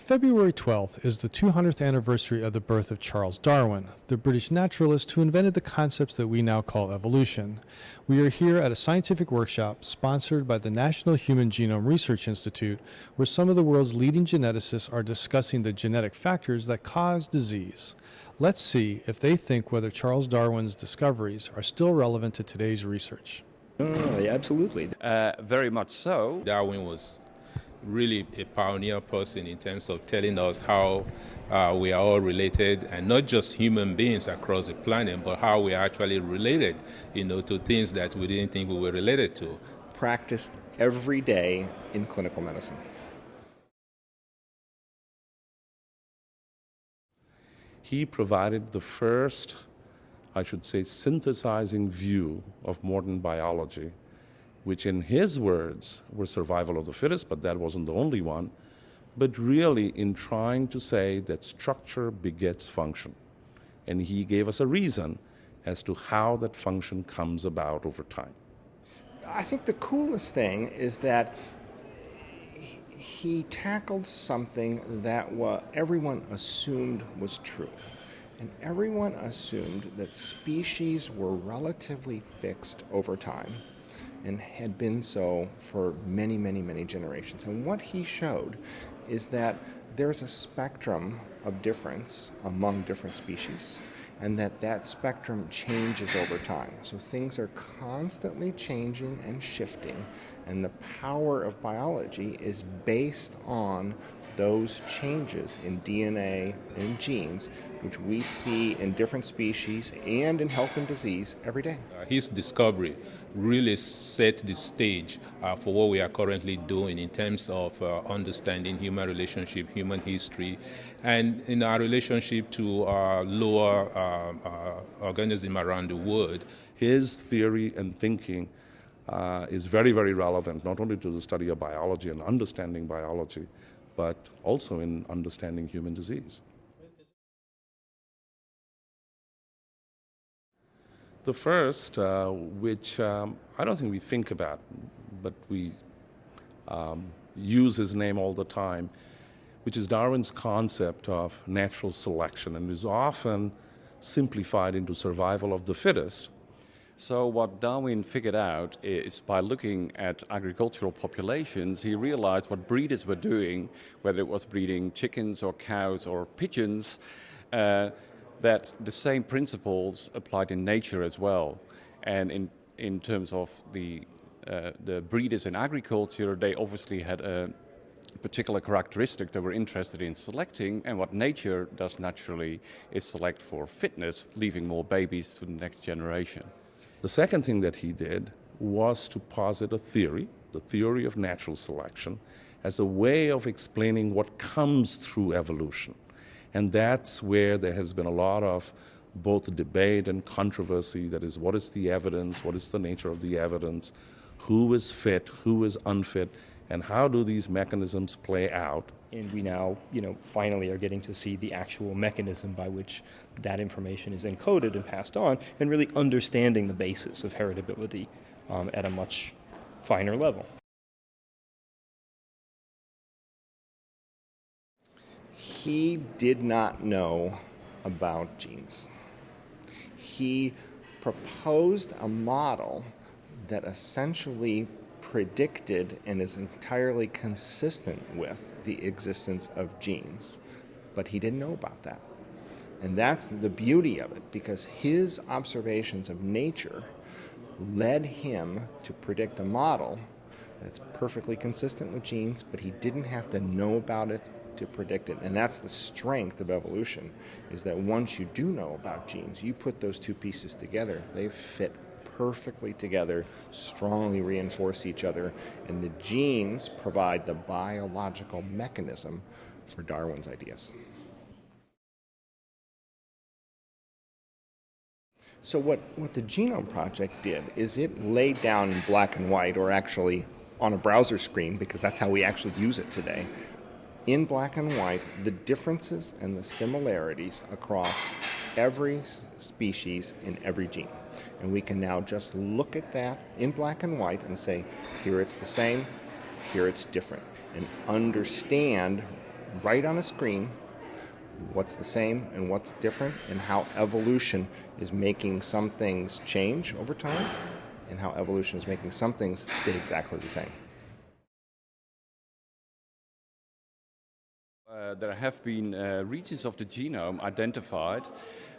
February 12th is the 200th anniversary of the birth of Charles Darwin, the British naturalist who invented the concepts that we now call evolution. We are here at a scientific workshop sponsored by the National Human Genome Research Institute, where some of the world's leading geneticists are discussing the genetic factors that cause disease. Let's see if they think whether Charles Darwin's discoveries are still relevant to today's research. Oh, yeah, absolutely. Uh, very much so. Darwin was really a pioneer person in terms of telling us how uh, we are all related and not just human beings across the planet, but how we are actually related, you know, to things that we didn't think we were related to. Practiced every day in clinical medicine. He provided the first, I should say, synthesizing view of modern biology which in his words were survival of the fittest, but that wasn't the only one, but really in trying to say that structure begets function. And he gave us a reason as to how that function comes about over time. I think the coolest thing is that he tackled something that everyone assumed was true. And everyone assumed that species were relatively fixed over time and had been so for many, many, many generations. And what he showed is that there's a spectrum of difference among different species and that that spectrum changes over time. So things are constantly changing and shifting and the power of biology is based on those changes in DNA and genes, which we see in different species and in health and disease every day. Uh, his discovery really set the stage uh, for what we are currently doing in terms of uh, understanding human relationship, human history, and in our relationship to our lower uh, uh, organism around the world. His theory and thinking uh, is very, very relevant, not only to the study of biology and understanding biology, but also in understanding human disease. The first, uh, which um, I don't think we think about, but we um, use his name all the time, which is Darwin's concept of natural selection and is often simplified into survival of the fittest. So, what Darwin figured out is by looking at agricultural populations, he realized what breeders were doing, whether it was breeding chickens or cows or pigeons, uh, that the same principles applied in nature as well. And in, in terms of the, uh, the breeders in agriculture, they obviously had a particular characteristic they were interested in selecting, and what nature does naturally is select for fitness, leaving more babies to the next generation. The second thing that he did was to posit a theory, the theory of natural selection, as a way of explaining what comes through evolution. And that's where there has been a lot of both debate and controversy that is, what is the evidence? What is the nature of the evidence? Who is fit? Who is unfit? And how do these mechanisms play out? And we now, you know, finally are getting to see the actual mechanism by which that information is encoded and passed on, and really understanding the basis of heritability um, at a much finer level. he did not know about genes. He proposed a model that essentially predicted and is entirely consistent with the existence of genes. But he didn't know about that. And that's the beauty of it because his observations of nature led him to predict a model that's perfectly consistent with genes, but he didn't have to know about it to predict it. And that's the strength of evolution, is that once you do know about genes, you put those two pieces together, they fit perfectly together, strongly reinforce each other, and the genes provide the biological mechanism for Darwin's ideas. So, what, what the Genome Project did is it laid down in black and white, or actually on a browser screen, because that's how we actually use it today, in black and white the differences and the similarities across every species in every gene. And we can now just look at that in black and white and say, here it's the same, here it's different, and understand right on a screen what's the same and what's different, and how evolution is making some things change over time, and how evolution is making some things stay exactly the same. Uh, there have been uh, regions of the genome identified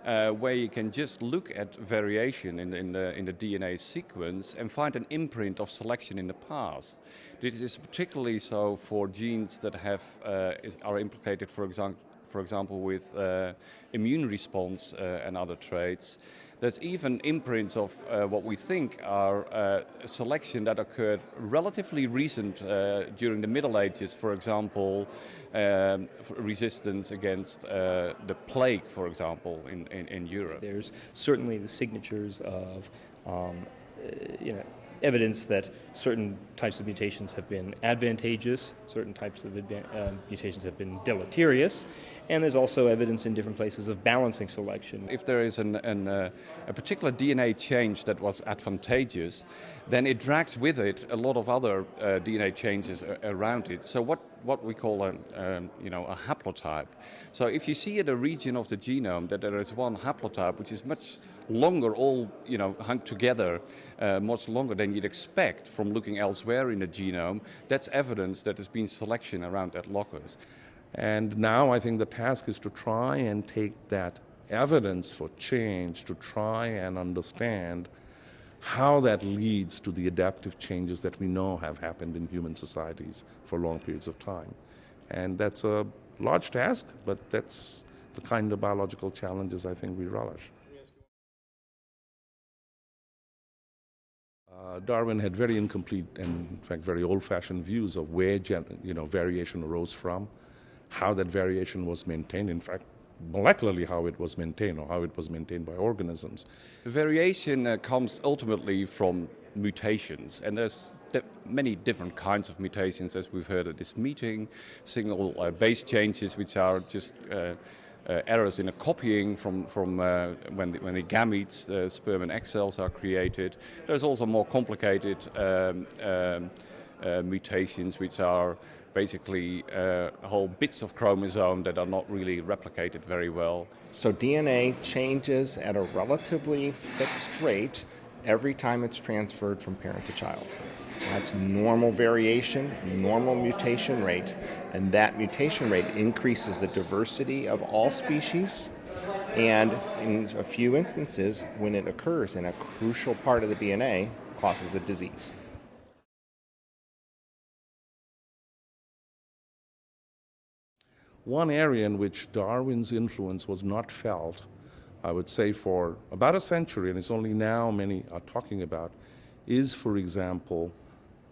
uh, where you can just look at variation in, in, the, in the DNA sequence and find an imprint of selection in the past. This is particularly so for genes that have, uh, is, are implicated, for example, for example, with uh, immune response uh, and other traits. There's even imprints of uh, what we think are uh, selection that occurred relatively recent uh, during the Middle Ages, for example, um, resistance against the plague, for example, in, in, in, Europe. There's certainly the signatures of um, you know, evidence that certain types of mutations have been advantageous, certain types of uh, mutations have been deleterious, and there's also evidence in different places of balancing selection. If there is an, an, uh, a particular DNA change that was advantageous, then it drags with it a lot of other uh, DNA changes around it. So what, what we call a, um, you know, a haplotype. So if you see in a region of the genome that there is one haplotype which is much longer, all you know, hung together, uh, much longer than you'd expect from looking elsewhere in the genome, that's evidence that there's been selection around that locus. And now I think the task is to try and take that evidence for change to try and understand how that leads to the adaptive changes that we know have happened in human societies for long periods of time. And that's a large task, but that's the kind of biological challenges I think we relish. Uh, Darwin had very incomplete and, in fact, very old-fashioned views of where you know variation arose from, how that variation was maintained. In fact, molecularly how it was maintained or how it was maintained by organisms. Variation uh, comes ultimately from mutations, and there's many different kinds of mutations, as we've heard at this meeting. Single uh, base changes, which are just uh, uh, errors in a copying from, from uh, when, the, when the gametes, the sperm and egg cells are created. There's also more complicated um, um, uh, mutations which are basically uh, whole bits of chromosome that are not really replicated very well. So DNA changes at a relatively fixed rate every time it's transferred from parent to child. That's normal variation, normal mutation rate, and that mutation rate increases the diversity of all species. And in a few instances, when it occurs in a crucial part of the DNA, causes a disease. One area in which Darwin's influence was not felt, I would say, for about a century, and it's only now many are talking about, is, for example,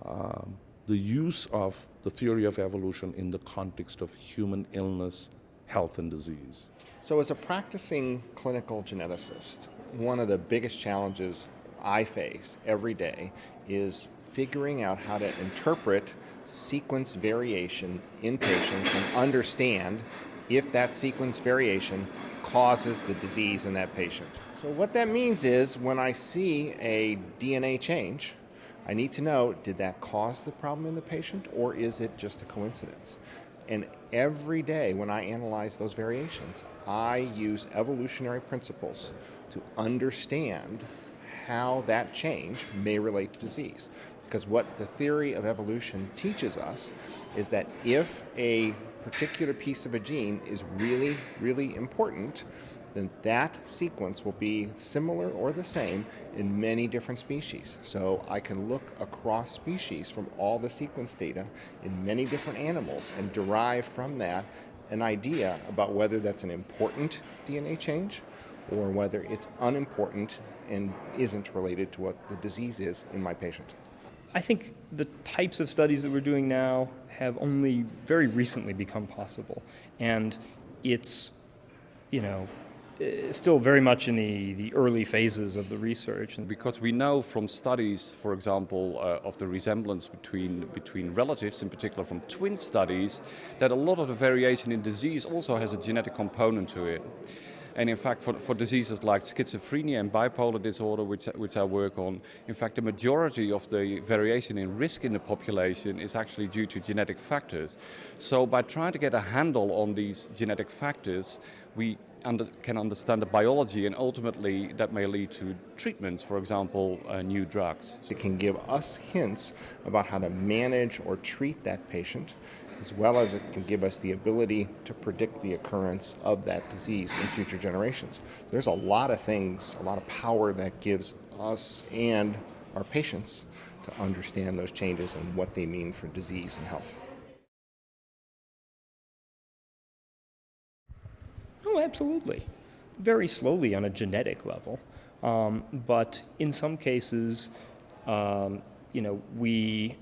um, the use of the theory of evolution in the context of human illness, health, and disease. So, as a practicing clinical geneticist, one of the biggest challenges I face every day is figuring out how to interpret sequence variation in patients and understand if that sequence variation causes the disease in that patient. So, what that means is when I see a DNA change, I need to know did that cause the problem in the patient or is it just a coincidence? And every day when I analyze those variations, I use evolutionary principles to understand how that change may relate to disease. Because what the theory of evolution teaches us is that if a particular piece of a gene is really, really important, then that sequence will be similar or the same in many different species. So I can look across species from all the sequence data in many different animals and derive from that an idea about whether that's an important DNA change or whether it's unimportant and isn't related to what the disease is in my patient. I think the types of studies that we're doing now have only very recently become possible. And it's, you know, uh, still very much in the, the early phases of the research. Because we know from studies, for example, uh, of the resemblance between, between relatives, in particular from twin studies, that a lot of the variation in disease also has a genetic component to it. And in fact, for, for diseases like schizophrenia and bipolar disorder, which, which I work on, in fact, the majority of the variation in risk in the population is actually due to genetic factors. So, by trying to get a handle on these genetic factors, we under, can understand the biology, and ultimately that may lead to treatments, for example, uh, new drugs. It can give us hints about how to manage or treat that patient, as well as it can give us the ability to predict the occurrence of that disease in future generations. There's a lot of things, a lot of power that gives us and our patients to understand those changes and what they mean for disease and health. Oh, absolutely. Very slowly on a genetic level. Um, but in some cases, um, you know, we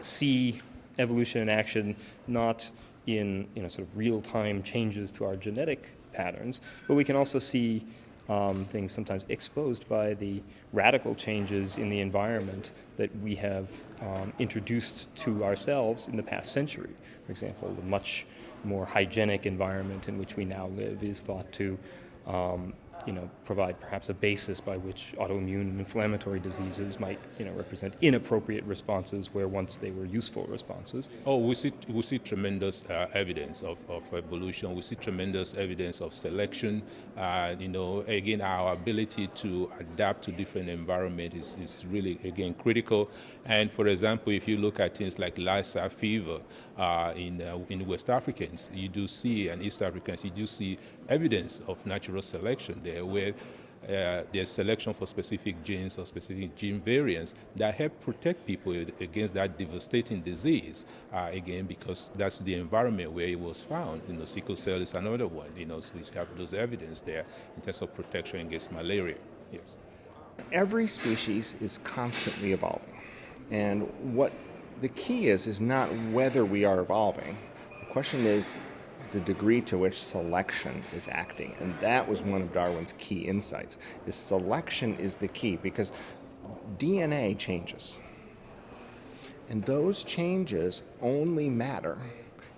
see evolution in action not in you know sort of real-time changes to our genetic patterns, but we can also see um, things sometimes exposed by the radical changes in the environment that we have um, introduced to ourselves in the past century. For example, the much more hygienic environment in which we now live is thought to um, you know, provide perhaps a basis by which autoimmune inflammatory diseases might, you know, represent inappropriate responses where once they were useful responses. Oh, we see, we see tremendous uh, evidence of, of evolution. We see tremendous evidence of selection. Uh, you know, again, our ability to adapt to different environments is, is really, again, critical. And for example, if you look at things like Lassa fever uh, in, uh, in West Africans, you do see, and East Africans, you do see evidence of natural selection there where uh, there's selection for specific genes or specific gene variants that help protect people against that devastating disease. Uh, again, because that's the environment where it was found. You know, sickle cell is another one. You know, so we have those evidence there in terms of protection against malaria. Yes. Every species is constantly evolving, and what the key is is not whether we are evolving. The question is the degree to which selection is acting. And that was one of Darwin's key insights. Is selection is the key because DNA changes. And those changes only matter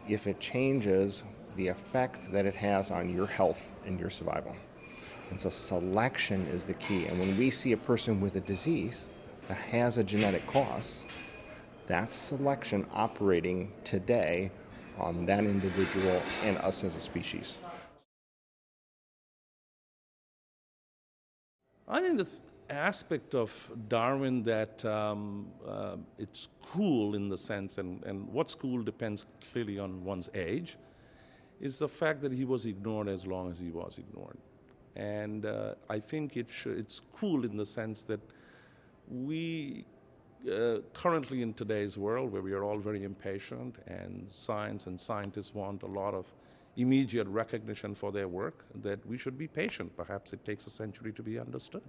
if it changes the effect that it has on your health and your survival. And so selection is the key. And when we see a person with a disease that has a genetic cause, that's selection operating today on that individual and us as a species. I think the aspect of Darwin that um, uh, it's cool in the sense, and, and what's cool depends clearly on one's age, is the fact that he was ignored as long as he was ignored. And uh, I think it sh- it's cool in the sense that we uh, currently in today's world where we are all very impatient and science and scientists want a lot of immediate recognition for their work that we should be patient. Perhaps it takes a century to be understood